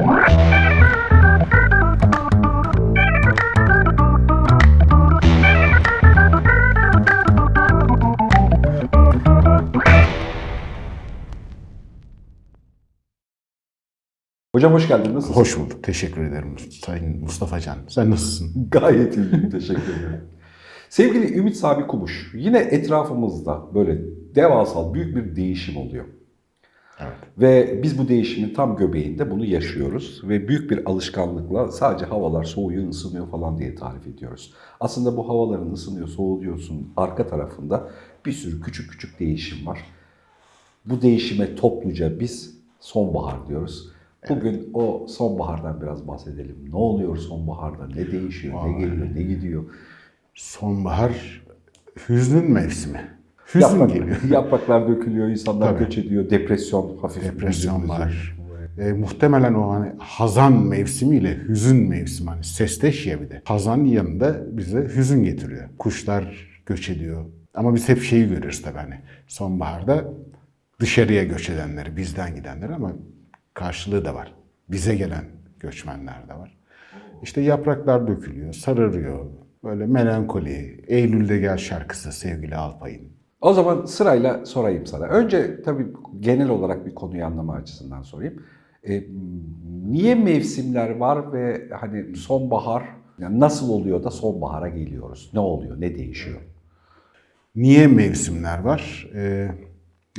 Hocam hoş geldin. Nasılsın? Hoş bulduk. Teşekkür ederim Sayın Mustafa Can. Sen nasılsın? Gayet iyiyim. Teşekkür ederim. Sevgili Ümit Sami Kumuş, yine etrafımızda böyle devasal büyük bir değişim oluyor. Evet. Ve biz bu değişimin tam göbeğinde bunu yaşıyoruz ve büyük bir alışkanlıkla sadece havalar soğuyor, ısınıyor falan diye tarif ediyoruz. Aslında bu havaların ısınıyor, soğuyorsun arka tarafında bir sürü küçük küçük değişim var. Bu değişime topluca biz sonbahar diyoruz. Bugün o sonbahardan biraz bahsedelim. Ne oluyor sonbaharda? Ne değişiyor? Ne geliyor? Ne gidiyor? Sonbahar hüznün mevsimi. Hüzün Yaprak- geliyor. Yapraklar dökülüyor, insanlar Tabii. göç ediyor, depresyon hafif. Depresyon var. E, muhtemelen o hani hazan mevsimiyle hüzün mevsimi hani sesteşya bir de. Hazan yanında bize hüzün getiriyor. Kuşlar göç ediyor. Ama biz hep şeyi görüyoruz tabii hani sonbaharda dışarıya göç edenleri, bizden gidenleri ama karşılığı da var. Bize gelen göçmenler de var. İşte yapraklar dökülüyor, sararıyor. Böyle melankoli, Eylül'de gel şarkısı sevgili Alpay'ın. O zaman sırayla sorayım sana. Önce tabii genel olarak bir konuyu anlama açısından sorayım. E, niye mevsimler var ve hani sonbahar yani nasıl oluyor da sonbahara geliyoruz? Ne oluyor? Ne değişiyor? Niye mevsimler var? Ee,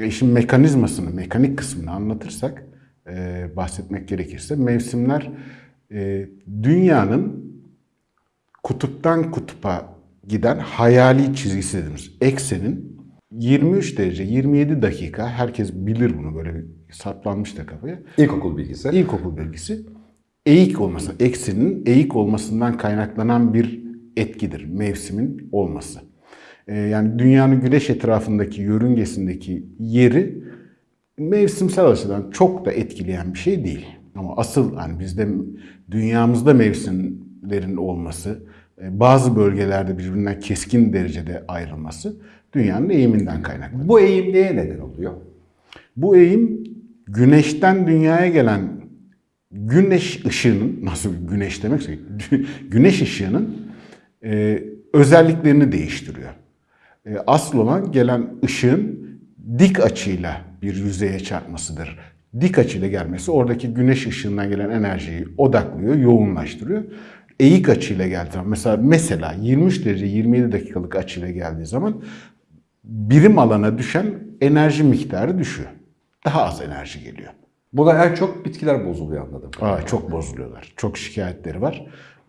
işin mekanizmasını, mekanik kısmını anlatırsak, e, bahsetmek gerekirse mevsimler e, dünyanın kutuptan kutupa giden hayali çizgisi dediğimiz eksenin 23 derece 27 dakika herkes bilir bunu böyle bir saplanmış da kafaya. İlkokul bilgisi. İlkokul bilgisi eğik olması, eksenin eğik olmasından kaynaklanan bir etkidir mevsimin olması. Ee, yani dünyanın güneş etrafındaki yörüngesindeki yeri mevsimsel açıdan çok da etkileyen bir şey değil. Ama asıl hani bizde dünyamızda mevsimlerin olması, e, bazı bölgelerde birbirinden keskin derecede ayrılması dünyanın eğiminden kaynaklanıyor. Bu eğim neye neden oluyor? Bu eğim güneşten dünyaya gelen güneş ışığının, nasıl güneş demekse, güneş ışığının e, özelliklerini değiştiriyor. E, asıl olan gelen ışığın dik açıyla bir yüzeye çarpmasıdır. Dik açıyla gelmesi oradaki güneş ışığından gelen enerjiyi odaklıyor, yoğunlaştırıyor. Eğik açıyla geldiği zaman, mesela, mesela 23 derece 27 dakikalık açıyla geldiği zaman birim alana düşen enerji miktarı düşüyor. Daha az enerji geliyor. Buna en çok bitkiler bozuluyor anladım. Aa, çok bozuluyorlar. Çok şikayetleri var.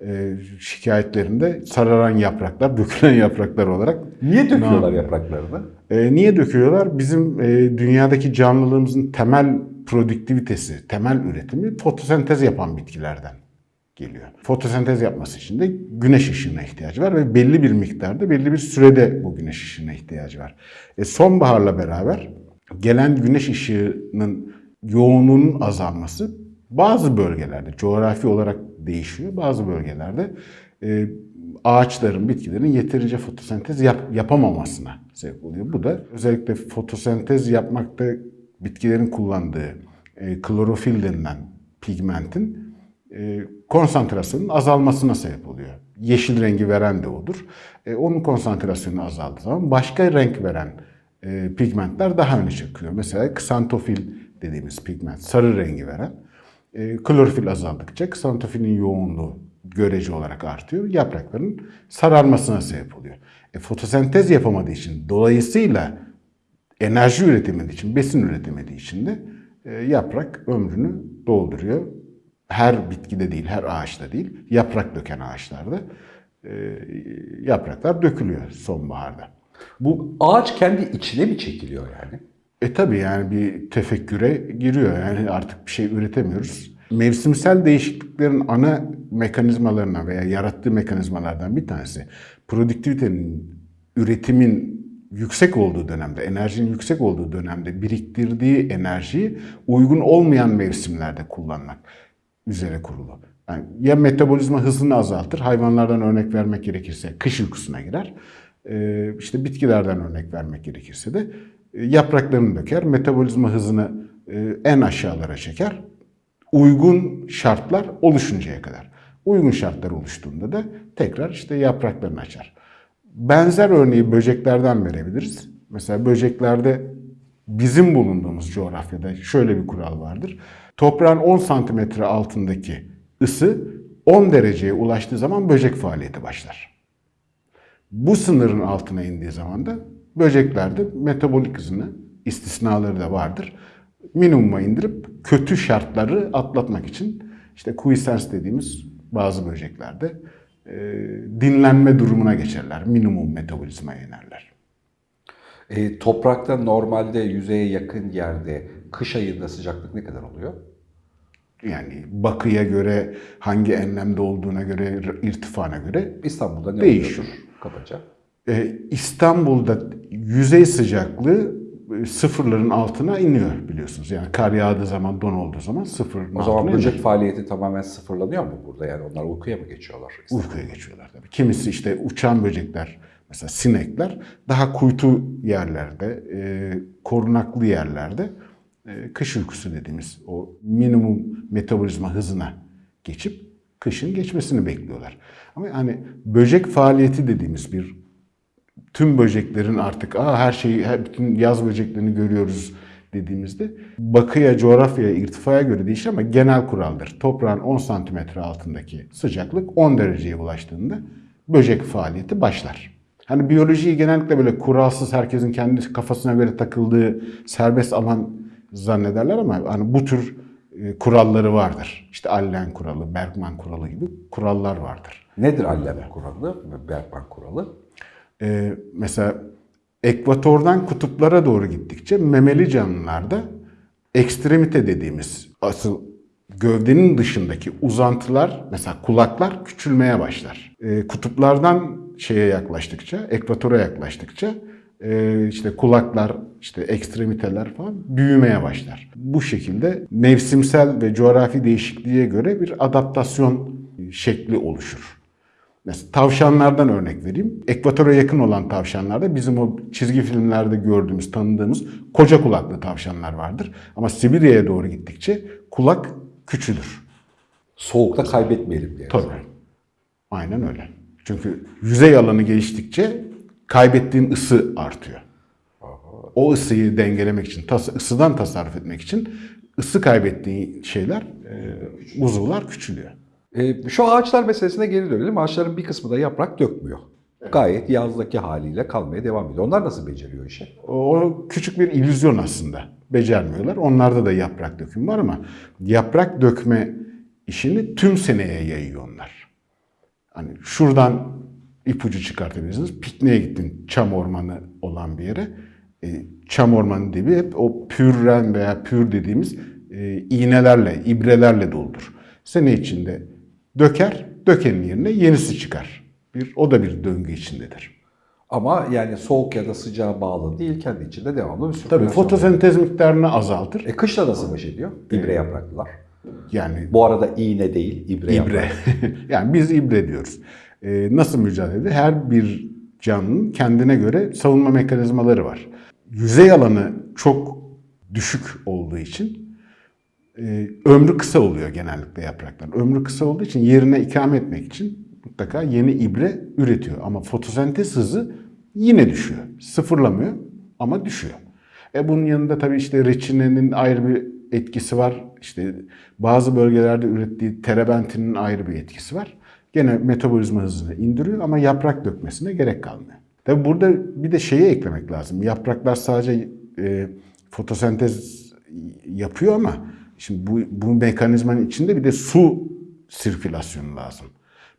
Ee, şikayetlerinde sararan yapraklar, dökülen yapraklar olarak. Niye döküyorlar yapraklarını? Ee, niye döküyorlar? Bizim e, dünyadaki canlılığımızın temel produktivitesi, temel üretimi fotosentez yapan bitkilerden geliyor. Fotosentez yapması için de güneş ışığına ihtiyacı var ve belli bir miktarda, belli bir sürede bu güneş ışığına ihtiyacı var. E, sonbaharla beraber gelen güneş ışığının yoğunluğunun azalması bazı bölgelerde coğrafi olarak değişiyor. Bazı bölgelerde e, ağaçların, bitkilerin yeterince fotosentez yap- yapamamasına sebep oluyor. Bu da özellikle fotosentez yapmakta bitkilerin kullandığı e, klorofil denilen pigmentin konsantrasyonun azalmasına sebep oluyor. Yeşil rengi veren de odur. E, onun konsantrasyonu azaldığı zaman başka renk veren e, pigmentler daha öne çıkıyor. Mesela ksantofil dediğimiz pigment, sarı rengi veren. E, klorofil azaldıkça ksantofilin yoğunluğu görece olarak artıyor. Yaprakların sararmasına sebep oluyor. E, fotosentez yapamadığı için dolayısıyla enerji üretemediği için, besin üretemediği için de e, yaprak ömrünü dolduruyor. Her bitkide değil, her ağaçta değil, yaprak döken ağaçlarda e, yapraklar dökülüyor sonbaharda. Bu ağaç kendi içine mi çekiliyor yani? E tabi yani bir tefekküre giriyor. Yani artık bir şey üretemiyoruz. Mevsimsel değişikliklerin ana mekanizmalarına veya yarattığı mekanizmalardan bir tanesi produktivitenin, üretimin yüksek olduğu dönemde, enerjinin yüksek olduğu dönemde biriktirdiği enerjiyi uygun olmayan mevsimlerde kullanmak üzere kurulu. Yani ya metabolizma hızını azaltır, hayvanlardan örnek vermek gerekirse kış uykusuna girer. Ee, işte bitkilerden örnek vermek gerekirse de e, yapraklarını döker, metabolizma hızını e, en aşağılara çeker. uygun şartlar oluşuncaya kadar. Uygun şartlar oluştuğunda da tekrar işte yapraklarını açar. Benzer örneği böceklerden verebiliriz. Mesela böceklerde bizim bulunduğumuz coğrafyada şöyle bir kural vardır. Toprağın 10 santimetre altındaki ısı 10 dereceye ulaştığı zaman böcek faaliyeti başlar. Bu sınırın altına indiği zaman da böceklerde metabolik hızını, istisnaları da vardır. Minimuma indirip kötü şartları atlatmak için işte quiescence dediğimiz bazı böceklerde e, dinlenme durumuna geçerler. Minimum metabolizmaya inerler. E, toprakta normalde yüzeye yakın yerde kış ayında sıcaklık ne kadar oluyor? Yani bakıya göre, hangi enlemde olduğuna göre, irtifana göre İstanbul'da ne Değişiyor. oluyordur kabaca? e, İstanbul'da yüzey sıcaklığı e, sıfırların altına iniyor biliyorsunuz. Yani kar yağdığı zaman, don olduğu zaman sıfırın O zaman böcek iniyor. faaliyeti tamamen sıfırlanıyor mu burada? Yani onlar uykuya mı geçiyorlar? Uykuya geçiyorlar tabii. Kimisi işte uçan böcekler, mesela sinekler daha kuytu yerlerde, e, korunaklı yerlerde kış uykusu dediğimiz o minimum metabolizma hızına geçip kışın geçmesini bekliyorlar. Ama hani böcek faaliyeti dediğimiz bir tüm böceklerin artık Aa, her şeyi, her, bütün yaz böceklerini görüyoruz dediğimizde bakıya, coğrafyaya, irtifaya göre değişir ama genel kuraldır. Toprağın 10 santimetre altındaki sıcaklık 10 dereceye ulaştığında böcek faaliyeti başlar. Hani biyolojiyi genellikle böyle kuralsız herkesin kendi kafasına göre takıldığı serbest alan zannederler ama hani bu tür e, kuralları vardır. İşte Allen kuralı, Bergman kuralı gibi kurallar vardır. Nedir Allem kuralı ve Bergman kuralı? Ee, mesela ekvatordan kutuplara doğru gittikçe memeli canlılarda ekstremite dediğimiz asıl gövdenin dışındaki uzantılar mesela kulaklar küçülmeye başlar. Ee, kutuplardan şeye yaklaştıkça, ekvatora yaklaştıkça işte kulaklar, işte ekstremiteler falan büyümeye başlar. Bu şekilde mevsimsel ve coğrafi değişikliğe göre bir adaptasyon şekli oluşur. Mesela tavşanlardan örnek vereyim. Ekvatora yakın olan tavşanlarda bizim o çizgi filmlerde gördüğümüz, tanıdığımız koca kulaklı tavşanlar vardır. Ama Sibirya'ya doğru gittikçe kulak küçülür. Soğukta kaybetmeyelim diye. Tabii. Aynen öyle. Çünkü yüzey alanı geliştikçe kaybettiğin ısı artıyor. O ısıyı dengelemek için, tas- ısıdan tasarruf etmek için ısı kaybettiğin şeyler, e, uzuvlar küçülüyor. E, şu ağaçlar meselesine geri dönelim. Ağaçların bir kısmı da yaprak dökmüyor. Gayet yazdaki haliyle kalmaya devam ediyor. Onlar nasıl beceriyor işi? O küçük bir illüzyon aslında. Becermiyorlar. Onlarda da yaprak dökümü var ama yaprak dökme işini tüm seneye yayıyor onlar. Hani şuradan ipucu çıkartabilirsiniz. Pikniğe gittin çam ormanı olan bir yere. E, çam ormanı dibi hep o pürren veya pür dediğimiz e, iğnelerle, ibrelerle doludur. Sene içinde döker, dökenin yerine yenisi çıkar. Bir, o da bir döngü içindedir. Ama yani soğuk ya da sıcağa bağlı değil. Kendi içinde devamlı bir Tabii sirkülasyon. fotosentez miktarını azaltır. E kışla nasıl baş ediyor? İbre yapraklılar. Yani Bu arada iğne değil, ibre, İbre. yani biz ibre diyoruz. Ee, nasıl mücadele ediyor? Her bir canlının kendine göre savunma mekanizmaları var. Yüzey alanı çok düşük olduğu için e, ömrü kısa oluyor genellikle yaprakların. Ömrü kısa olduğu için yerine ikame etmek için mutlaka yeni ibre üretiyor. Ama fotosentez hızı yine düşüyor. Sıfırlamıyor ama düşüyor. E bunun yanında tabii işte reçinenin ayrı bir etkisi var. İşte bazı bölgelerde ürettiği terebentinin ayrı bir etkisi var. Gene metabolizma hızını indiriyor ama yaprak dökmesine gerek kalmıyor. Tabii burada bir de şeyi eklemek lazım. Yapraklar sadece e, fotosentez yapıyor ama şimdi bu, bu mekanizmanın içinde bir de su sirkülasyonu lazım.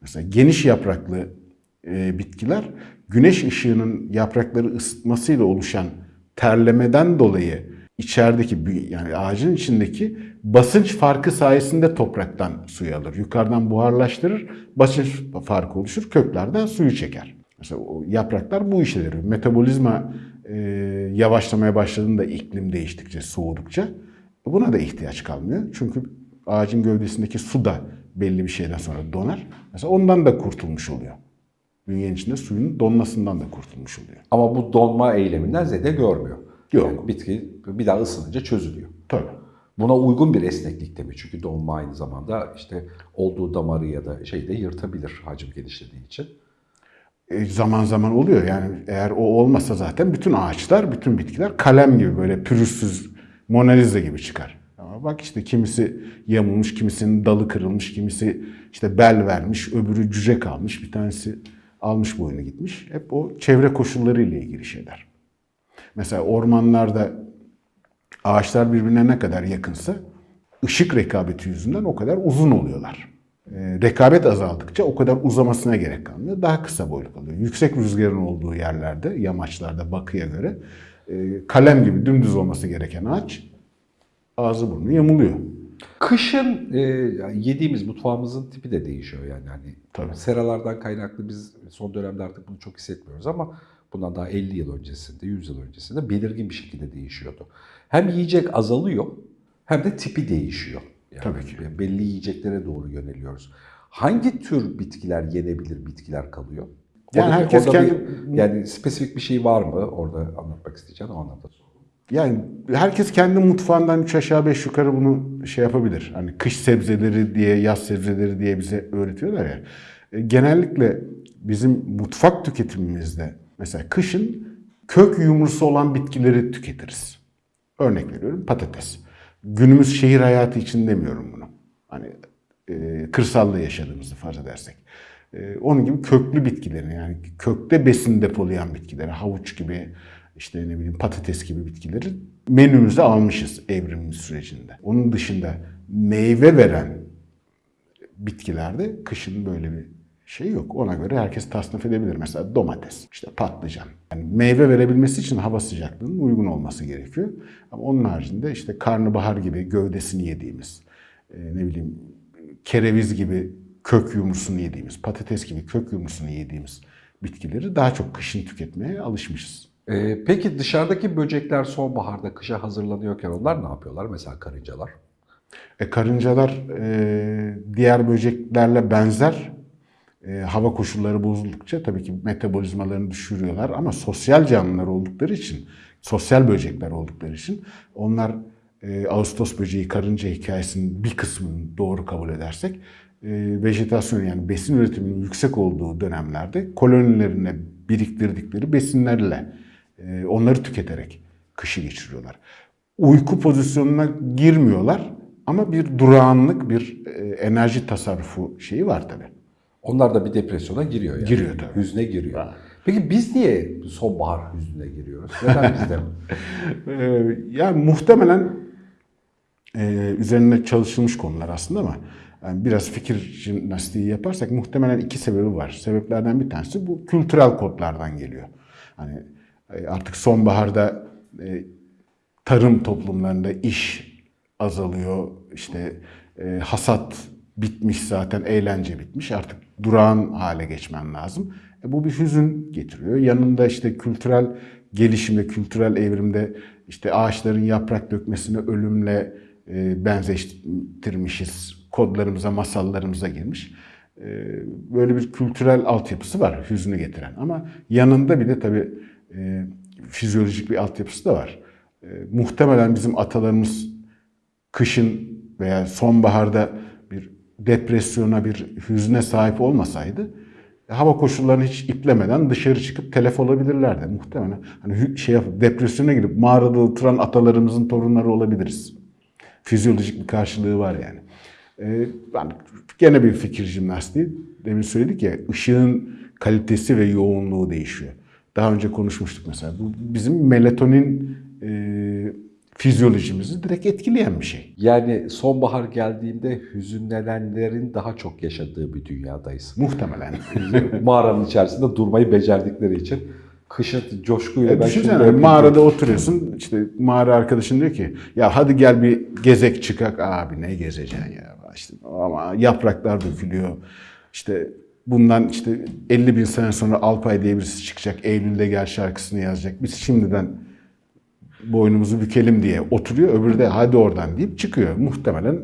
Mesela geniş yapraklı e, bitkiler güneş ışığının yaprakları ısıtmasıyla oluşan terlemeden dolayı içerideki yani ağacın içindeki basınç farkı sayesinde topraktan suyu alır. Yukarıdan buharlaştırır, basınç farkı oluşur, köklerden suyu çeker. Mesela o yapraklar bu yarıyor. Metabolizma e, yavaşlamaya başladığında iklim değiştikçe, soğudukça buna da ihtiyaç kalmıyor. Çünkü ağacın gövdesindeki su da belli bir şeyden sonra donar. Mesela ondan da kurtulmuş oluyor. Bünyenin içinde suyun donmasından da kurtulmuş oluyor. Ama bu donma eyleminden zede görmüyor. Yok. Yani bitki bir daha ısınınca çözülüyor. Tabii. Buna uygun bir esneklikte mi? Çünkü donma aynı zamanda işte olduğu damarı ya da şeyi de yırtabilir hacim genişlediği için. E, zaman zaman oluyor. Yani eğer o olmasa zaten bütün ağaçlar, bütün bitkiler kalem gibi böyle pürüzsüz Mona Lisa gibi çıkar. Ama bak işte kimisi yamulmuş, kimisinin dalı kırılmış, kimisi işte bel vermiş, öbürü cüce kalmış, bir tanesi almış boynu gitmiş. Hep o çevre koşulları ile ilgili şeyler. Mesela ormanlarda ağaçlar birbirine ne kadar yakınsa ışık rekabeti yüzünden o kadar uzun oluyorlar. Ee, rekabet azaldıkça o kadar uzamasına gerek kalmıyor. Daha kısa boylu kalıyor. Yüksek rüzgarın olduğu yerlerde, yamaçlarda bakıya göre e, kalem gibi dümdüz olması gereken ağaç ağzı burnu yamuluyor. Kışın e, yediğimiz mutfağımızın tipi de değişiyor yani. Hani Tabii. seralardan kaynaklı biz son dönemde artık bunu çok hissetmiyoruz ama bundan daha 50 yıl öncesinde, 100 yıl öncesinde belirgin bir şekilde değişiyordu. Hem yiyecek azalıyor hem de tipi değişiyor. Yani Tabii ki. Belli yiyeceklere doğru yöneliyoruz. Hangi tür bitkiler yenebilir bitkiler kalıyor? Yani Orada- herkes orada bir- kendi- yani spesifik bir şey var mı orada anlatmak isteyeceğim o anlamda. Yani herkes kendi mutfağından üç aşağı beş yukarı bunu şey yapabilir. Hani kış sebzeleri diye, yaz sebzeleri diye bize öğretiyorlar ya. E, Genellikle bizim mutfak tüketimimizde mesela kışın kök yumrusu olan bitkileri tüketiriz. Örnek veriyorum patates. Günümüz şehir hayatı için demiyorum bunu. Hani e, kırsalda yaşadığımızı farz edersek. E, onun gibi köklü bitkileri yani kökte besin depolayan bitkileri, havuç gibi işte ne bileyim patates gibi bitkileri menümüze almışız evrimimiz sürecinde. Onun dışında meyve veren bitkilerde kışın böyle bir şey yok. Ona göre herkes tasnif edebilir. Mesela domates, işte patlıcan. Yani meyve verebilmesi için hava sıcaklığının uygun olması gerekiyor. Ama onun haricinde işte karnabahar gibi gövdesini yediğimiz, e, ne bileyim kereviz gibi kök yumrusunu yediğimiz, patates gibi kök yumrusunu yediğimiz bitkileri daha çok kışın tüketmeye alışmışız. Ee, peki dışarıdaki böcekler sonbaharda kışa hazırlanıyorken onlar ne yapıyorlar? Mesela karıncalar. E, karıncalar e, diğer böceklerle benzer e, hava koşulları bozuldukça tabii ki metabolizmalarını düşürüyorlar ama sosyal canlılar oldukları için, sosyal böcekler oldukları için onlar e, Ağustos böceği karınca hikayesinin bir kısmını doğru kabul edersek e, vejetasyon yani besin üretiminin yüksek olduğu dönemlerde kolonilerine biriktirdikleri besinlerle e, onları tüketerek kışı geçiriyorlar. Uyku pozisyonuna girmiyorlar ama bir durağanlık, bir e, enerji tasarrufu şeyi var tabii. Onlar da bir depresyona giriyor yani. Giriyor tabii. Hüzne giriyor. Peki biz niye sonbahar hüznüne giriyoruz? Neden bizde? Ee, yani muhtemelen e, üzerine çalışılmış konular aslında ama yani biraz fikir jimnastiği yaparsak muhtemelen iki sebebi var. Sebeplerden bir tanesi bu kültürel kodlardan geliyor. Hani e, artık sonbaharda e, tarım toplumlarında iş azalıyor. İşte e, hasat bitmiş zaten, eğlence bitmiş. Artık durağan hale geçmen lazım. E, bu bir hüzün getiriyor. Yanında işte kültürel gelişimde, kültürel evrimde işte ağaçların yaprak dökmesini ölümle e, benzeştirmişiz. Kodlarımıza, masallarımıza girmiş. E, böyle bir kültürel altyapısı var hüznü getiren. Ama yanında bir de tabii e, fizyolojik bir altyapısı da var. E, muhtemelen bizim atalarımız kışın veya sonbaharda depresyona, bir hüzne sahip olmasaydı hava koşullarını hiç iplemeden dışarı çıkıp telef olabilirlerdi muhtemelen. Hani şey yapıp depresyona girip mağarada oturan atalarımızın torunları olabiliriz. Fizyolojik bir karşılığı var yani. Ee, ben gene bir fikir jimnastiği. Demin söyledik ya ışığın kalitesi ve yoğunluğu değişiyor. Daha önce konuşmuştuk mesela. Bu bizim melatonin e, fizyolojimizi direkt etkileyen bir şey. Yani sonbahar geldiğinde hüzünlenenlerin daha çok yaşadığı bir dünyadayız. Muhtemelen. Mağaranın içerisinde durmayı becerdikleri için kışın coşkuyla E ben düşünsene mağarada diyorum. oturuyorsun işte mağara arkadaşın diyor ki ya hadi gel bir gezek çıkak abi ne gezeceksin ya işte ama yapraklar dökülüyor işte bundan işte 50 bin sene sonra Alpay diye birisi çıkacak Eylül'de gel şarkısını yazacak biz şimdiden boynumuzu bükelim diye oturuyor öbürü de hadi oradan deyip çıkıyor muhtemelen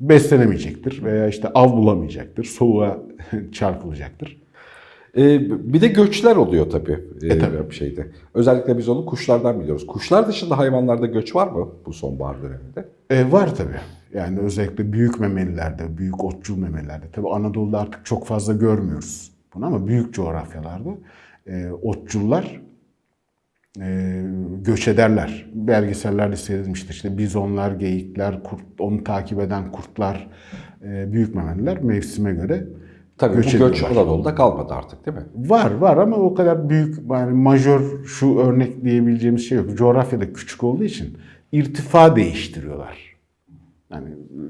beslenemeyecektir veya işte av bulamayacaktır soğuğa çarpılacaktır. Ee, bir de göçler oluyor tabii. Ee, tabii. bir şeyde. Özellikle biz onu kuşlardan biliyoruz. Kuşlar dışında hayvanlarda göç var mı bu sonbahar döneminde? E, var tabii. Yani özellikle büyük memelilerde, büyük otçul memelilerde. Tabii Anadolu'da artık çok fazla görmüyoruz bunu ama büyük coğrafyalarda e, otçullar e, göç ederler. Belgesellerde seyredilmiştir. İşte bizonlar, geyikler, kurt, onu takip eden kurtlar, e, büyük memeliler mevsime göre Tabii göç bu göç ediyorlar. Anadolu'da kalmadı artık değil mi? Var var ama o kadar büyük yani majör şu örnek diyebileceğimiz şey yok. Coğrafyada küçük olduğu için irtifa değiştiriyorlar. Yani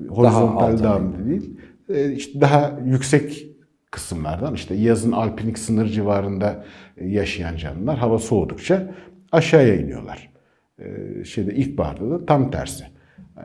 horizontal dağım değil. e, işte daha yüksek kısımlardan işte yazın alpinik sınır civarında e, yaşayan canlılar hava soğudukça aşağıya iniyorlar. E, Şeyde ilkbaharda da tam tersi. E,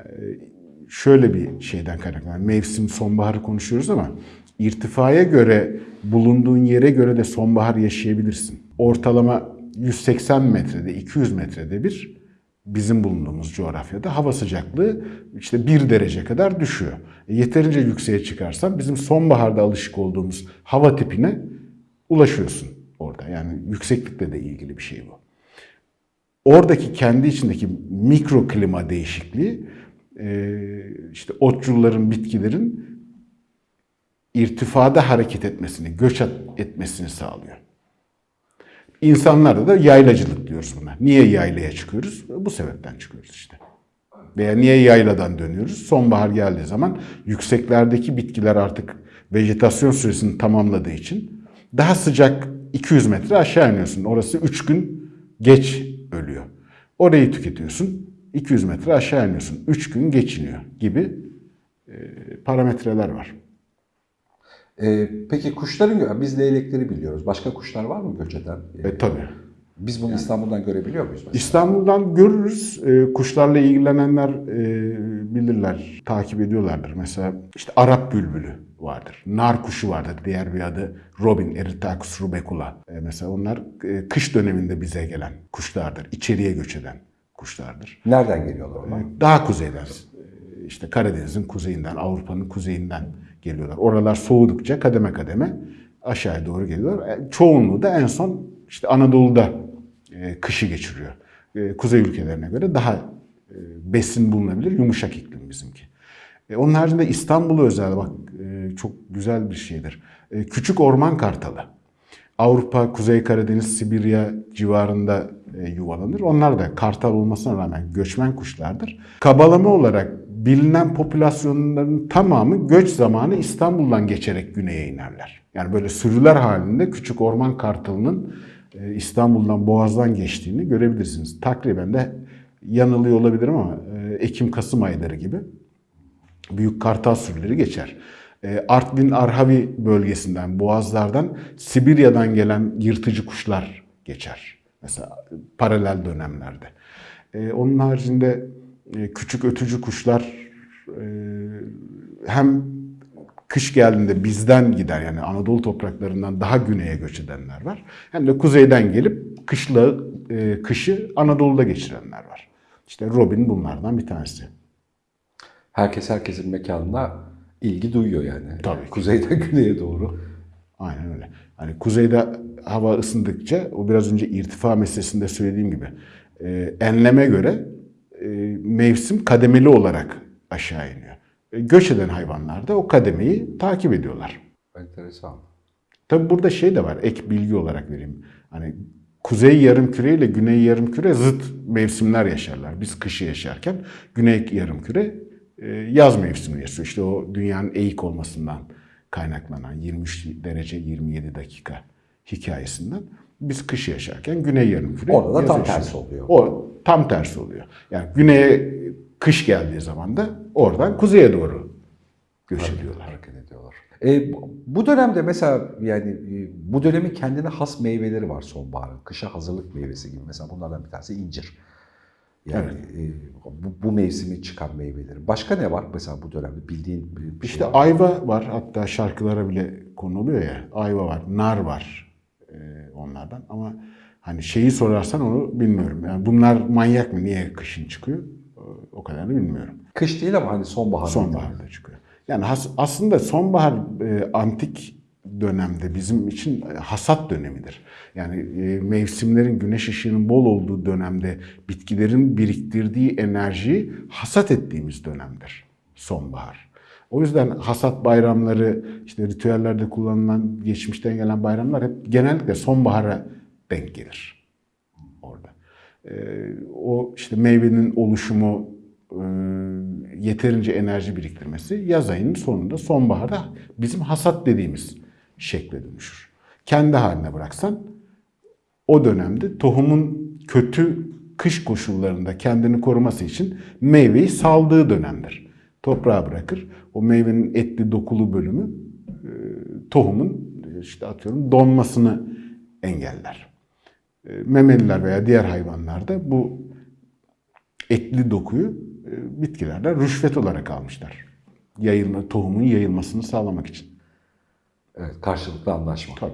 Şöyle bir şeyden kaynaklanan mevsim sonbaharı konuşuyoruz ama irtifaya göre bulunduğun yere göre de sonbahar yaşayabilirsin. Ortalama 180 metrede 200 metrede bir bizim bulunduğumuz coğrafyada hava sıcaklığı işte 1 derece kadar düşüyor. E, yeterince yükseğe çıkarsan bizim sonbaharda alışık olduğumuz hava tipine ulaşıyorsun orada. Yani yükseklikle de ilgili bir şey bu. Oradaki kendi içindeki mikro klima değişikliği e, işte otçulların, bitkilerin irtifada hareket etmesini, göç etmesini sağlıyor. İnsanlarda da yaylacılık diyoruz buna. Niye yaylaya çıkıyoruz? Bu sebepten çıkıyoruz işte. Veya niye yayladan dönüyoruz? Sonbahar geldiği zaman yükseklerdeki bitkiler artık vejetasyon süresini tamamladığı için daha sıcak 200 metre aşağı iniyorsun. Orası 3 gün geç ölüyor. Orayı tüketiyorsun. 200 metre aşağı iniyorsun. 3 gün geçiniyor gibi e, parametreler var. Ee, peki kuşların biz leylekleri biliyoruz. Başka kuşlar var mı göç eden? E tabii. Biz bunu İstanbul'dan görebiliyor muyuz mesela? İstanbul'dan görürüz. E, kuşlarla ilgilenenler e, bilirler, takip ediyorlardır. Mesela işte Arap bülbülü vardır. Nar kuşu vardır. Diğer bir adı Robin, Eritacus rubecula. E, mesela onlar e, kış döneminde bize gelen kuşlardır. İçeriye göç eden kuşlardır. Nereden geliyorlar onlar? Daha kuzeyden, e, işte Karadeniz'in kuzeyinden, Avrupa'nın kuzeyinden geliyorlar. Oralar soğudukça kademe kademe aşağıya doğru geliyorlar. E, Çoğunluğu da en son işte Anadolu'da e, kışı geçiriyor. E, Kuzey ülkelerine göre daha e, besin bulunabilir, yumuşak iklim bizimki. E, Onun haricinde İstanbul'a özel bak e, çok güzel bir şeydir. E, Küçük orman kartalı. Avrupa, Kuzey Karadeniz, Sibirya civarında e, yuvalanır. Onlar da kartal olmasına rağmen göçmen kuşlardır. Kabalama olarak bilinen popülasyonların tamamı göç zamanı İstanbul'dan geçerek güneye inerler. Yani böyle sürüler halinde küçük orman kartalının e, İstanbul'dan Boğaz'dan geçtiğini görebilirsiniz. Takriben de yanılıyor olabilirim ama Ekim-Kasım ayları gibi büyük kartal sürüleri geçer. E, Artvin Arhavi bölgesinden, Boğazlardan, Sibirya'dan gelen yırtıcı kuşlar geçer. Mesela paralel dönemlerde. E, Onun haricinde e, küçük ötücü kuşlar e, hem kış geldiğinde bizden gider yani Anadolu topraklarından daha güneye göç edenler var. Hem de kuzeyden gelip kışla, e, kışı Anadolu'da geçirenler var. İşte Robin bunlardan bir tanesi. Herkes herkesin mekanına ilgi duyuyor yani. Tabii. Kuzeyden güneye doğru. Aynen öyle. Hani kuzeyde hava ısındıkça o biraz önce irtifa meselesinde söylediğim gibi e, enleme göre e, mevsim kademeli olarak aşağı iniyor. E, göç eden hayvanlar da o kademeyi takip ediyorlar. Enteresan. Tabi burada şey de var ek bilgi olarak vereyim. Hani kuzey yarımküre ile güney yarımküre zıt mevsimler yaşarlar. Biz kışı yaşarken güney yarımküre yaz mevsimini yaşıyor. İşte o dünyanın eğik olmasından kaynaklanan 23 derece 27 dakika hikayesinden biz kışı yaşarken güney yarımküre Orada da tam yaşıyor. tersi oluyor. O tam tersi oluyor. Yani güneye kış geldiği zaman da oradan kuzeye doğru göç ediyorlar. Hareket ediyorlar. E, bu- bu dönemde mesela yani e, bu dönemin kendine has meyveleri var sonbaharın. Kışa hazırlık meyvesi gibi. Mesela bunlardan bir tanesi incir. Yani e, bu, bu mevsimi çıkan meyveleri. Başka ne var mesela bu dönemde bildiğin bir, bir İşte şey var? ayva var hatta şarkılara bile konuluyor ya. Ayva var, nar var e, onlardan ama hani şeyi sorarsan onu bilmiyorum. Yani bunlar manyak mı? Niye kışın çıkıyor? O kadarını bilmiyorum. Kış değil ama hani sonbahar. Sonbaharda çıkıyor. Yani has- aslında sonbahar e, antik dönemde bizim için hasat dönemidir. Yani e, mevsimlerin güneş ışığının bol olduğu dönemde bitkilerin biriktirdiği enerjiyi hasat ettiğimiz dönemdir sonbahar. O yüzden hasat bayramları, işte ritüellerde kullanılan, geçmişten gelen bayramlar hep genellikle sonbahara denk gelir orada. Ee, o işte meyvenin oluşumu, e, yeterince enerji biriktirmesi yaz ayının sonunda sonbaharda bizim hasat dediğimiz şekle dönüşür. Kendi haline bıraksan o dönemde tohumun kötü kış koşullarında kendini koruması için meyveyi saldığı dönemdir. Toprağa bırakır. O meyvenin etli dokulu bölümü e, tohumun işte atıyorum donmasını engeller. E, Memeliler veya diğer hayvanlarda bu etli dokuyu e, bitkilerden rüşvet olarak almışlar. Yayılma, tohumun yayılmasını sağlamak için. Evet, karşılıklı anlaşma. Tabii.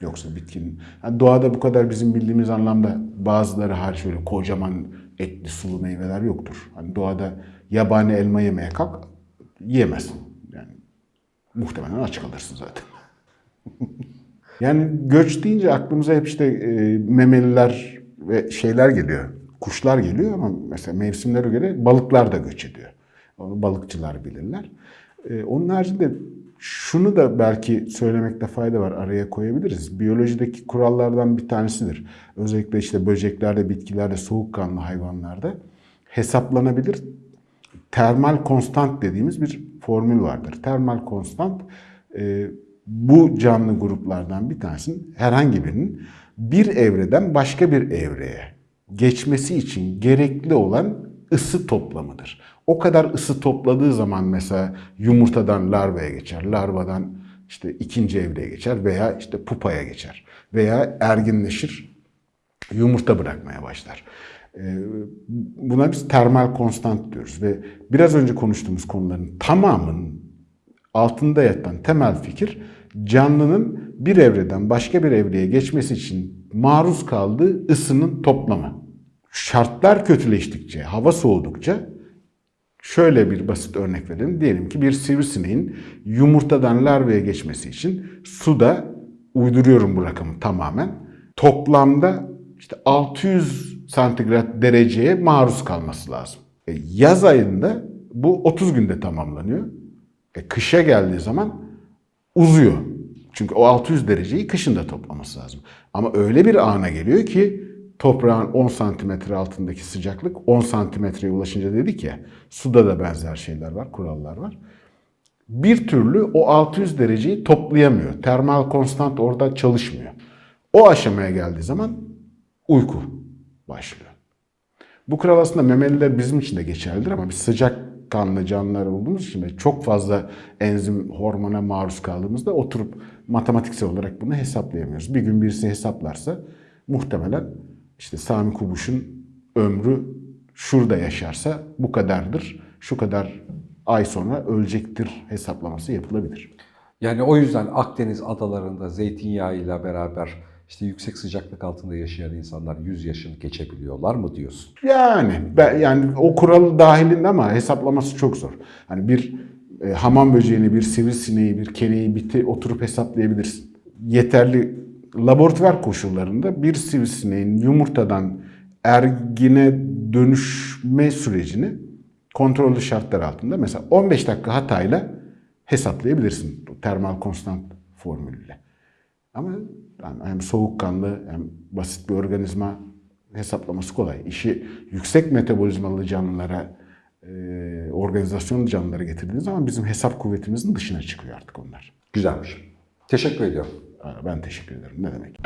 Yoksa bitkinin... Yani doğada bu kadar bizim bildiğimiz anlamda bazıları hariç öyle kocaman etli sulu meyveler yoktur. Hani doğada yabani elma yemeye kalk, yiyemezsin. Yani muhtemelen aç kalırsın zaten. yani göç deyince aklımıza hep işte e, memeliler ve şeyler geliyor. Kuşlar geliyor ama mesela mevsimlere göre balıklar da göç ediyor. Onu balıkçılar bilirler. E, onun haricinde şunu da belki söylemekte fayda var araya koyabiliriz. Biyolojideki kurallardan bir tanesidir. Özellikle işte böceklerde, bitkilerde, soğukkanlı hayvanlarda hesaplanabilir termal konstant dediğimiz bir formül vardır. Termal konstant e, bu canlı gruplardan bir tanesinin herhangi birinin bir evreden başka bir evreye geçmesi için gerekli olan ısı toplamıdır. O kadar ısı topladığı zaman mesela yumurtadan larvaya geçer, larvadan işte ikinci evreye geçer veya işte pupaya geçer veya erginleşir, yumurta bırakmaya başlar. Ee, buna biz termal konstant diyoruz ve biraz önce konuştuğumuz konuların tamamının altında yatan temel fikir canlının bir evreden başka bir evreye geçmesi için maruz kaldığı ısının toplamı. Şartlar kötüleştikçe, hava soğudukça şöyle bir basit örnek verelim. Diyelim ki bir sivrisineğin yumurtadan larvaya geçmesi için suda uyduruyorum bu rakamı tamamen. Toplamda işte 600 santigrat dereceye maruz kalması lazım. E, yaz ayında bu 30 günde tamamlanıyor. E, kışa geldiği zaman uzuyor. Çünkü o 600 dereceyi kışında toplaması lazım. Ama öyle bir ana geliyor ki toprağın 10 santimetre altındaki sıcaklık 10 santimetreye ulaşınca dedik ya suda da benzer şeyler var, kurallar var. Bir türlü o 600 dereceyi toplayamıyor. Termal konstant orada çalışmıyor. O aşamaya geldiği zaman uyku başlıyor. Bu kural aslında memeliler bizim için de geçerlidir ama biz sıcak kanlı canlılar olduğumuz için ve çok fazla enzim hormona maruz kaldığımızda oturup matematiksel olarak bunu hesaplayamıyoruz. Bir gün birisi hesaplarsa muhtemelen işte Sami Kubuş'un ömrü şurada yaşarsa bu kadardır, şu kadar ay sonra ölecektir hesaplaması yapılabilir. Yani o yüzden Akdeniz adalarında zeytinyağıyla beraber işte yüksek sıcaklık altında yaşayan insanlar 100 yaşını geçebiliyorlar mı diyorsun? Yani ben, yani o kuralı dahilinde ama hesaplaması çok zor. Hani bir e, hamam böceğini, bir sivrisineği, bir keneyi biti oturup hesaplayabilirsin. Yeterli laboratuvar koşullarında bir sivrisineğin yumurtadan ergine dönüşme sürecini kontrollü şartlar altında mesela 15 dakika hatayla hesaplayabilirsin termal konstant formülüyle. Ama yani hem soğukkanlı hem basit bir organizma hesaplaması kolay. İşi yüksek metabolizmalı canlılara, e, organizasyonlu canlılara getirdiğiniz zaman bizim hesap kuvvetimizin dışına çıkıyor artık onlar. Güzelmiş. Teşekkür ediyorum. Ben teşekkür ederim. Ne demek?